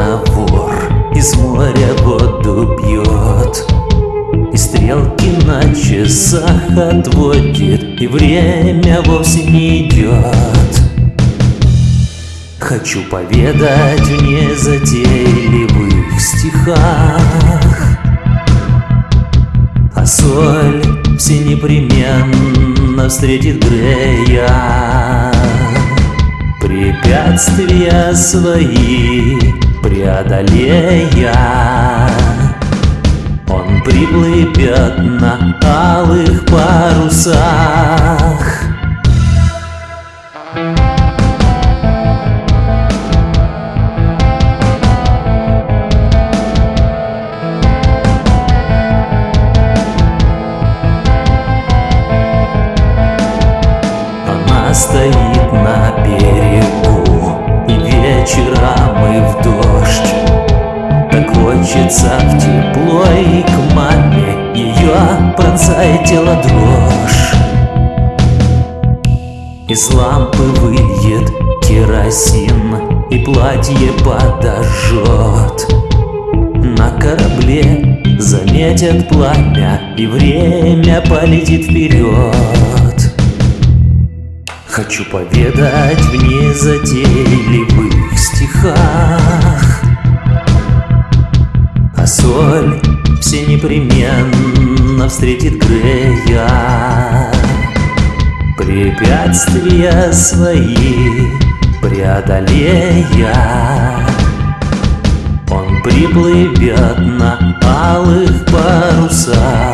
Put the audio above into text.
словно вор Из моря воду пьет И стрелки на часах отводит И время вовсе не идет. Хочу поведать в незатейливых стихах А соль все непременно встретит Грея. Препятствия свои преодолея. Он приплывет на алых парусах. Она стоит на берегу И вечером и к маме Ее пронзает дрожь. Из лампы выйдет керосин И платье подожжет На корабле заметят пламя И время полетит вперед Хочу поведать в незатейливых стихах соль все непременно встретит Грея. Препятствия свои преодолея. Он приплывет на алых парусах